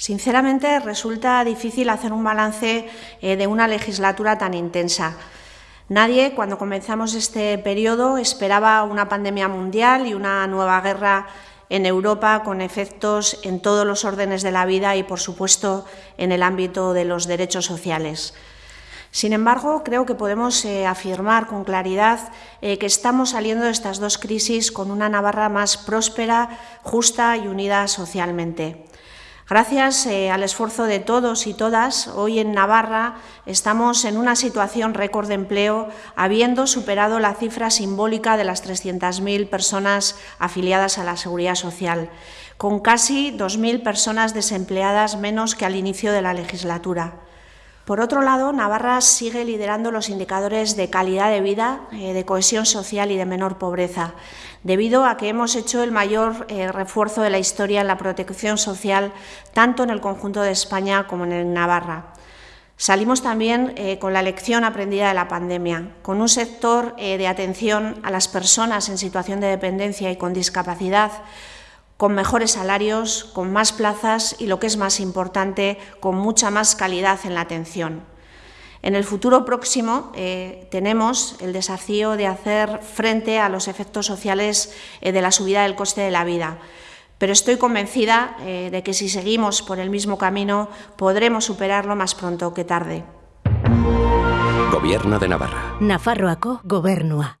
Sinceramente, resulta difícil hacer un balance eh, de una legislatura tan intensa. Nadie, cuando comenzamos este periodo, esperaba una pandemia mundial y una nueva guerra en Europa con efectos en todos los órdenes de la vida y, por supuesto, en el ámbito de los derechos sociales. Sin embargo, creo que podemos eh, afirmar con claridad eh, que estamos saliendo de estas dos crisis con una Navarra más próspera, justa y unida socialmente. Gracias eh, al esfuerzo de todos y todas, hoy en Navarra estamos en una situación récord de empleo, habiendo superado la cifra simbólica de las 300.000 personas afiliadas a la Seguridad Social, con casi 2.000 personas desempleadas menos que al inicio de la legislatura. Por otro lado, Navarra sigue liderando los indicadores de calidad de vida, eh, de cohesión social y de menor pobreza, debido a que hemos hecho el mayor eh, refuerzo de la historia en la protección social, tanto en el conjunto de España como en Navarra. Salimos también eh, con la lección aprendida de la pandemia, con un sector de atención a las personas en situación de dependencia y con discapacidad con mejores salarios, con más plazas y, lo que es más importante, con mucha más calidad en la atención. En el futuro próximo eh, tenemos el desafío de hacer frente a los efectos sociales eh, de la subida del coste de la vida, pero estoy convencida eh, de que si seguimos por el mismo camino podremos superarlo más pronto que tarde. Gobierno de Navarra. Nafarroako gobernua.